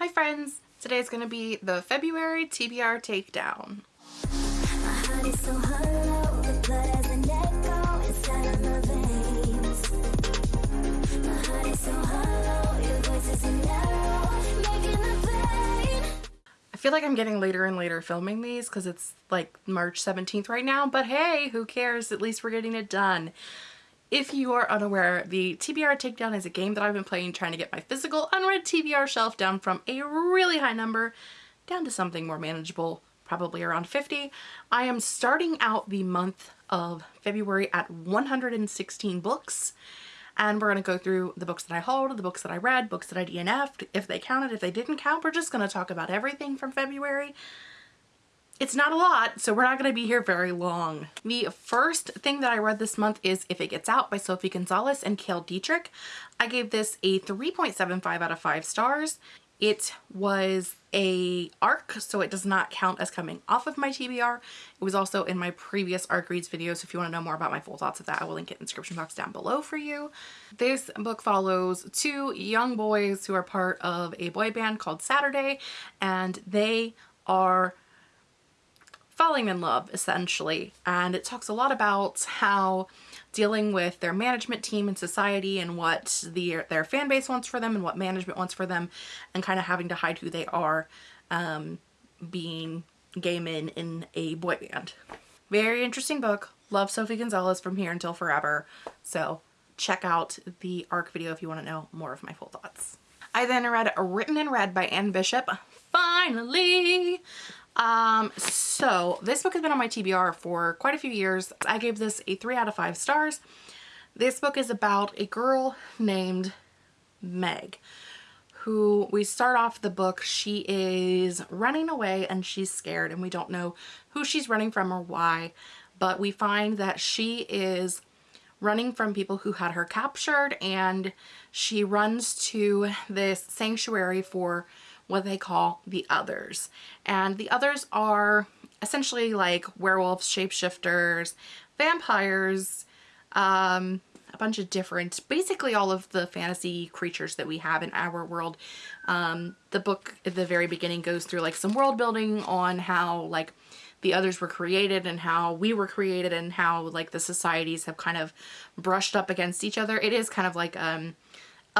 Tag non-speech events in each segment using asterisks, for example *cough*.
Hi friends! Today is going to be the February TBR takedown. I feel like I'm getting later and later filming these because it's like March 17th right now, but hey, who cares? At least we're getting it done. If you are unaware, the TBR Takedown is a game that I've been playing trying to get my physical unread TBR shelf down from a really high number down to something more manageable, probably around 50. I am starting out the month of February at 116 books and we're going to go through the books that I hauled, the books that I read, books that I DNF'd, if they counted, if they didn't count. We're just going to talk about everything from February. It's not a lot, so we're not going to be here very long. The first thing that I read this month is If It Gets Out by Sophie Gonzales and Cale Dietrich. I gave this a 3.75 out of 5 stars. It was a ARC, so it does not count as coming off of my TBR. It was also in my previous ARC reads video, so if you want to know more about my full thoughts of that, I will link it in the description box down below for you. This book follows two young boys who are part of a boy band called Saturday, and they are falling in love essentially and it talks a lot about how dealing with their management team and society and what the, their fan base wants for them and what management wants for them and kind of having to hide who they are um, being gay men in a boy band. Very interesting book. Love Sophie Gonzales from here until forever. So check out the ARC video if you want to know more of my full thoughts. I then read Written in Red by Anne Bishop. Finally! Um, so this book has been on my TBR for quite a few years. I gave this a three out of five stars. This book is about a girl named Meg who we start off the book she is running away and she's scared and we don't know who she's running from or why but we find that she is running from people who had her captured and she runs to this sanctuary for what they call the others. And the others are essentially like werewolves, shapeshifters, vampires, um, a bunch of different, basically all of the fantasy creatures that we have in our world. Um, the book at the very beginning goes through like some world building on how like the others were created and how we were created and how like the societies have kind of brushed up against each other. It is kind of like um,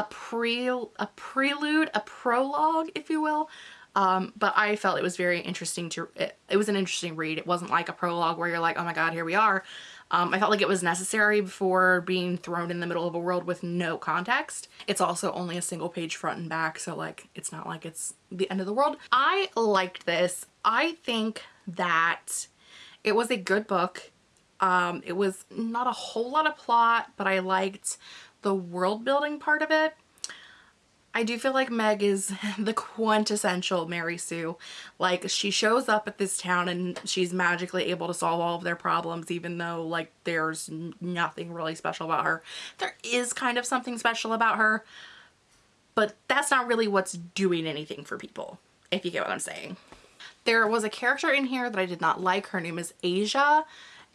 a pre a prelude, a prologue, if you will. Um, but I felt it was very interesting to, it, it, was an interesting read. It wasn't like a prologue where you're like, oh my god, here we are. Um, I felt like it was necessary before being thrown in the middle of a world with no context. It's also only a single page front and back, so like, it's not like it's the end of the world. I liked this. I think that it was a good book. Um, it was not a whole lot of plot, but I liked the world building part of it. I do feel like Meg is *laughs* the quintessential Mary Sue. Like she shows up at this town and she's magically able to solve all of their problems even though like there's nothing really special about her. There is kind of something special about her but that's not really what's doing anything for people if you get what I'm saying. There was a character in here that I did not like. Her name is Asia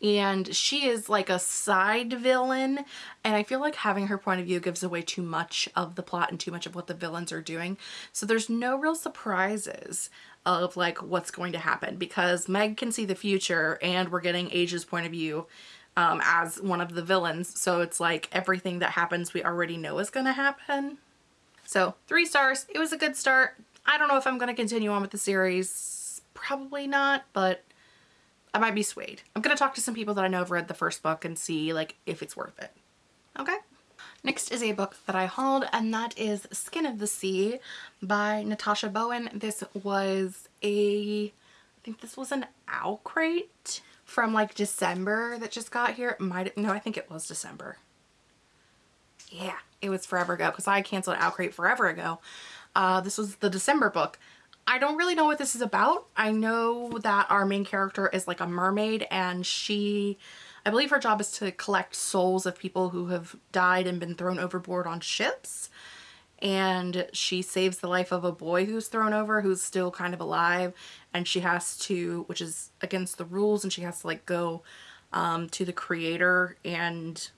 and she is like a side villain and I feel like having her point of view gives away too much of the plot and too much of what the villains are doing so there's no real surprises of like what's going to happen because Meg can see the future and we're getting Asia's point of view um, as one of the villains so it's like everything that happens we already know is going to happen. So three stars. It was a good start. I don't know if I'm going to continue on with the series. Probably not, but I might be swayed. I'm going to talk to some people that I know have read the first book and see like if it's worth it. Okay. Next is a book that I hauled and that is Skin of the Sea by Natasha Bowen. This was a, I think this was an owl crate from like December that just got here. It might, no, I think it was December. Yeah, it was forever ago because I canceled Owl Crate forever ago. Uh, this was the December book. I don't really know what this is about. I know that our main character is like a mermaid and she, I believe her job is to collect souls of people who have died and been thrown overboard on ships. And she saves the life of a boy who's thrown over who's still kind of alive. And she has to, which is against the rules, and she has to like go um, to the creator and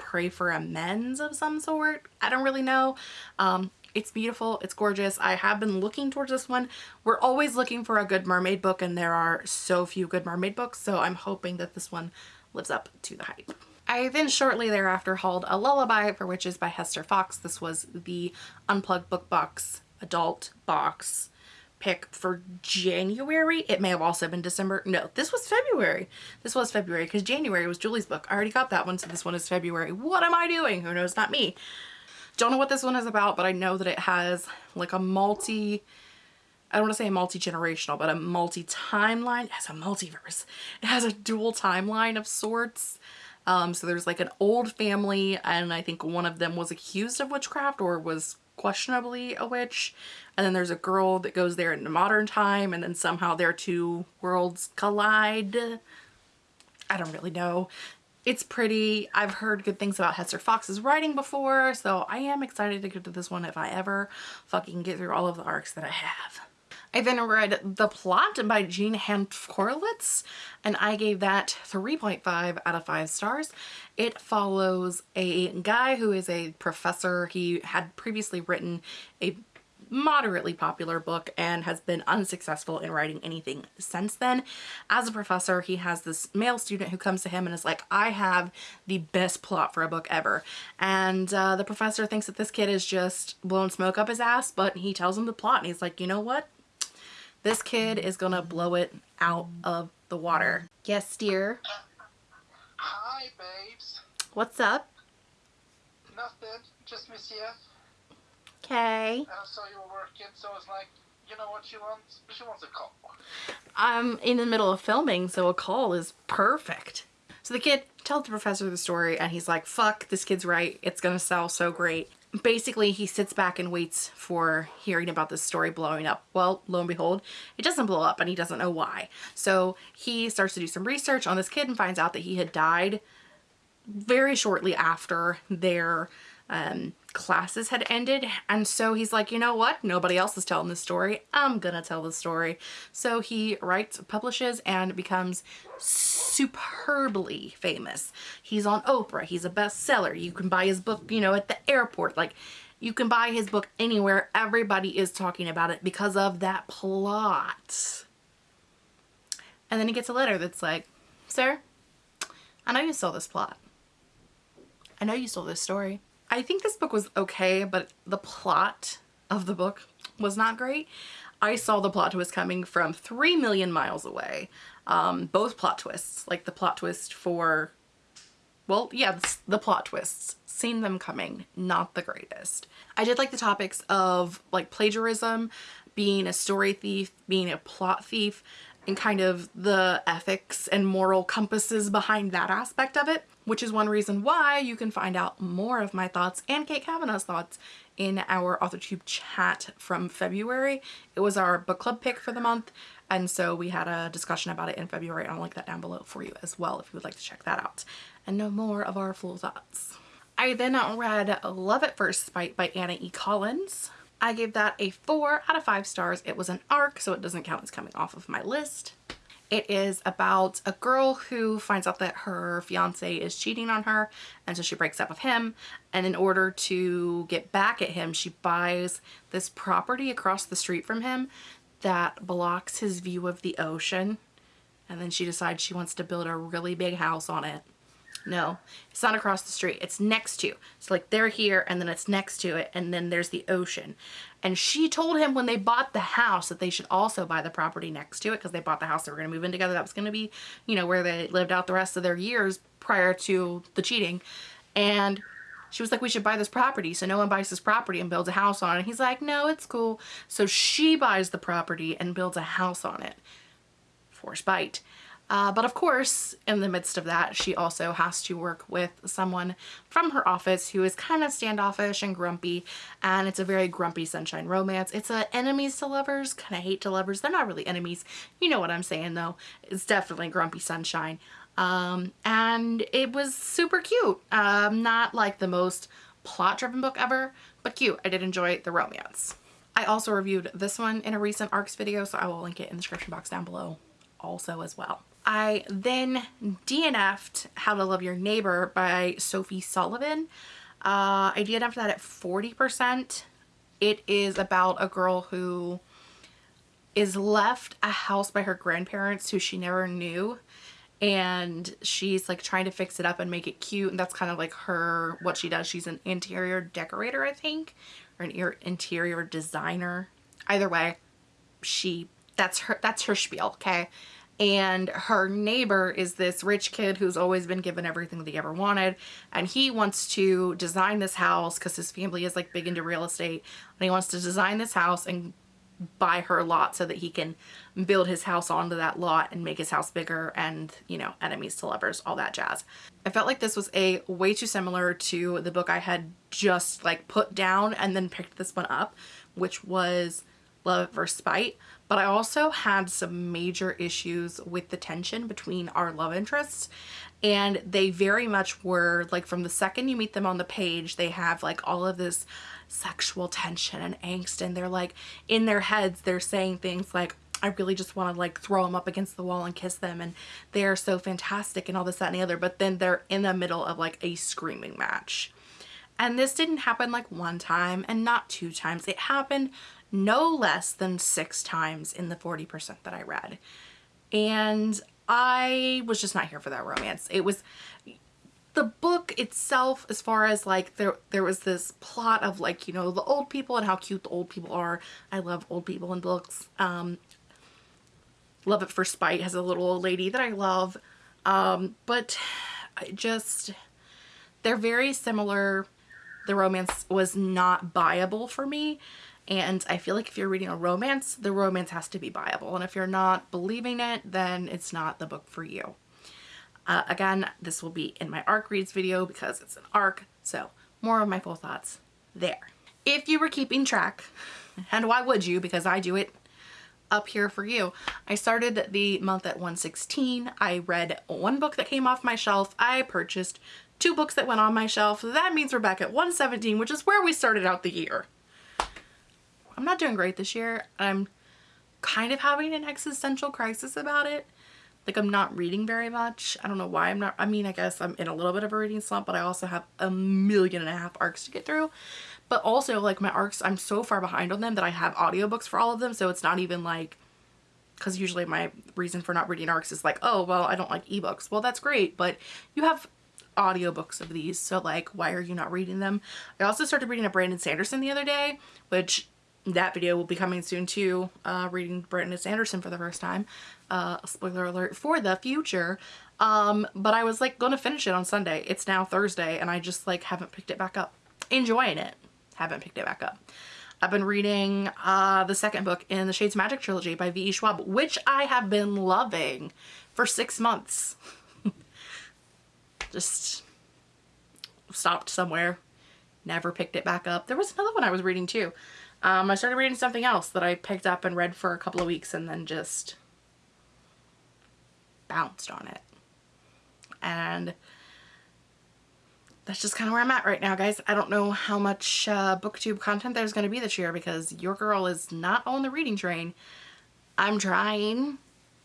pray for amends of some sort. I don't really know. Um, It's beautiful. It's gorgeous. I have been looking towards this one. We're always looking for a good mermaid book and there are so few good mermaid books. So I'm hoping that this one lives up to the hype. I then shortly thereafter hauled A Lullaby for Witches by Hester Fox. This was the Unplugged Book Box adult box pick for January. It may have also been December. No, this was February. This was February because January was Julie's book. I already got that one, so this one is February. What am I doing? Who knows? Not me. Don't know what this one is about, but I know that it has like a multi, I don't want to say a multi-generational, but a multi-timeline. It has a multiverse. It has a dual timeline of sorts. Um, so there's like an old family and I think one of them was accused of witchcraft or was questionably a witch. And then there's a girl that goes there in the modern time and then somehow their two worlds collide. I don't really know. It's pretty. I've heard good things about Hester Fox's writing before, so I am excited to get to this one if I ever fucking get through all of the arcs that I have. I then read The Plot by Jean Hanff Korelitz and I gave that 3.5 out of 5 stars. It follows a guy who is a professor. He had previously written a moderately popular book and has been unsuccessful in writing anything since then. As a professor, he has this male student who comes to him and is like, I have the best plot for a book ever. And uh, the professor thinks that this kid is just blowing smoke up his ass, but he tells him the plot and he's like, you know what? This kid is gonna blow it out of the water. Yes, dear. Hi, babes. What's up? Nothing. Just miss you. Okay. And I saw you were working, so I was like, you know what she wants? She wants a call. I'm in the middle of filming, so a call is perfect. So the kid tells the professor the story and he's like, fuck, this kid's right. It's gonna sell so great basically he sits back and waits for hearing about this story blowing up. Well, lo and behold, it doesn't blow up and he doesn't know why. So he starts to do some research on this kid and finds out that he had died very shortly after their um, classes had ended. And so he's like, you know what? Nobody else is telling this story. I'm gonna tell the story. So he writes, publishes, and becomes superbly famous. He's on Oprah. He's a bestseller. You can buy his book, you know, at the airport. Like, you can buy his book anywhere. Everybody is talking about it because of that plot. And then he gets a letter that's like, Sir, I know you stole this plot. I know you stole this story. I think this book was okay, but the plot of the book was not great. I saw the plot twist coming from three million miles away. Um, both plot twists, like the plot twist for, well, yeah, the plot twists, seen them coming, not the greatest. I did like the topics of like plagiarism, being a story thief, being a plot thief, and kind of the ethics and moral compasses behind that aspect of it, which is one reason why you can find out more of my thoughts and Kate Kavanaugh's thoughts in our AuthorTube chat from February. It was our book club pick for the month and so we had a discussion about it in February. I'll link that down below for you as well if you would like to check that out and know more of our full thoughts. I then read Love at First Spite by Anna E. Collins. I gave that a 4 out of 5 stars. It was an arc, so it doesn't count as coming off of my list. It is about a girl who finds out that her fiance is cheating on her and so she breaks up with him and in order to get back at him she buys this property across the street from him that blocks his view of the ocean and then she decides she wants to build a really big house on it no, it's not across the street. It's next to. So like they're here and then it's next to it and then there's the ocean. And she told him when they bought the house that they should also buy the property next to it because they bought the house they were going to move in together. That was going to be, you know, where they lived out the rest of their years prior to the cheating. And she was like, we should buy this property. So no one buys this property and builds a house on it. And he's like, no, it's cool. So she buys the property and builds a house on it for spite. Uh, but of course, in the midst of that, she also has to work with someone from her office who is kind of standoffish and grumpy. And it's a very grumpy sunshine romance. It's a enemies to lovers, kind of hate to lovers. They're not really enemies. You know what I'm saying though. It's definitely grumpy sunshine. Um, and it was super cute. Um, not like the most plot driven book ever, but cute. I did enjoy the romance. I also reviewed this one in a recent ARCS video, so I will link it in the description box down below also as well. I then DNF'd How to Love Your Neighbor by Sophie Sullivan. Uh, I DNF'd that at 40%. It is about a girl who is left a house by her grandparents who she never knew and she's like trying to fix it up and make it cute and that's kind of like her what she does she's an interior decorator I think or an interior designer either way she that's her that's her spiel okay and her neighbor is this rich kid who's always been given everything that he ever wanted and he wants to design this house because his family is like big into real estate and he wants to design this house and buy her a lot so that he can build his house onto that lot and make his house bigger and you know enemies to lovers all that jazz. I felt like this was a way too similar to the book i had just like put down and then picked this one up which was love at first spite but I also had some major issues with the tension between our love interests and they very much were like from the second you meet them on the page they have like all of this sexual tension and angst and they're like in their heads they're saying things like I really just want to like throw them up against the wall and kiss them and they are so fantastic and all this that and the other but then they're in the middle of like a screaming match. And this didn't happen like one time and not two times. It happened no less than six times in the 40% that I read. And I was just not here for that romance. It was the book itself as far as like there there was this plot of like you know the old people and how cute the old people are. I love old people in books. Um Love at First Spite has a little old lady that I love. Um but I just they're very similar. The romance was not buyable for me and I feel like if you're reading a romance the romance has to be buyable and if you're not believing it then it's not the book for you uh, again, this will be in my ARC reads video because it's an ARC, so more of my full thoughts there. If you were keeping track, *laughs* and why would you because I do it up here for you. I started the month at 116. I read one book that came off my shelf. I purchased two books that went on my shelf. That means we're back at 117, which is where we started out the year. I'm not doing great this year. I'm kind of having an existential crisis about it. Like I'm not reading very much. I don't know why I'm not. I mean, I guess I'm in a little bit of a reading slump, but I also have a million and a half arcs to get through. But also like my arcs, I'm so far behind on them that I have audiobooks for all of them. So it's not even like, because usually my reason for not reading arcs is like, oh, well, I don't like ebooks. Well, that's great. But you have audiobooks of these. So like, why are you not reading them? I also started reading a Brandon Sanderson the other day, which that video will be coming soon too, uh, reading Brandon Sanderson for the first time. Uh, spoiler alert for the future. Um, but I was like gonna finish it on Sunday. It's now Thursday and I just like haven't picked it back up. Enjoying it. Haven't picked it back up. I've been reading uh, the second book in the Shades Magic trilogy by V.E. Schwab, which I have been loving for six months. *laughs* just stopped somewhere. Never picked it back up. There was another one I was reading too. Um, I started reading something else that I picked up and read for a couple of weeks and then just bounced on it. And that's just kind of where I'm at right now, guys. I don't know how much uh, booktube content there's going to be this year because your girl is not on the reading train. I'm trying.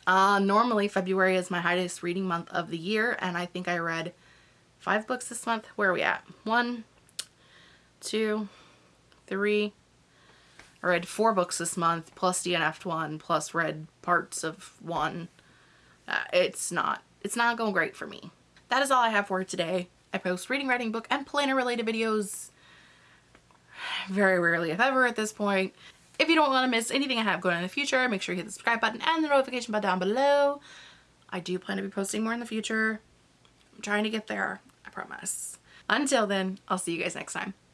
Uh, normally February is my highest reading month of the year and I think I read five books this month. Where are we at? One, two, three, I read four books this month, plus DNF'd one, plus read parts of one. Uh, it's not, it's not going great for me. That is all I have for today. I post reading, writing, book, and planner related videos very rarely, if ever, at this point. If you don't want to miss anything I have going in the future, make sure you hit the subscribe button and the notification button down below. I do plan to be posting more in the future. I'm trying to get there, I promise. Until then, I'll see you guys next time.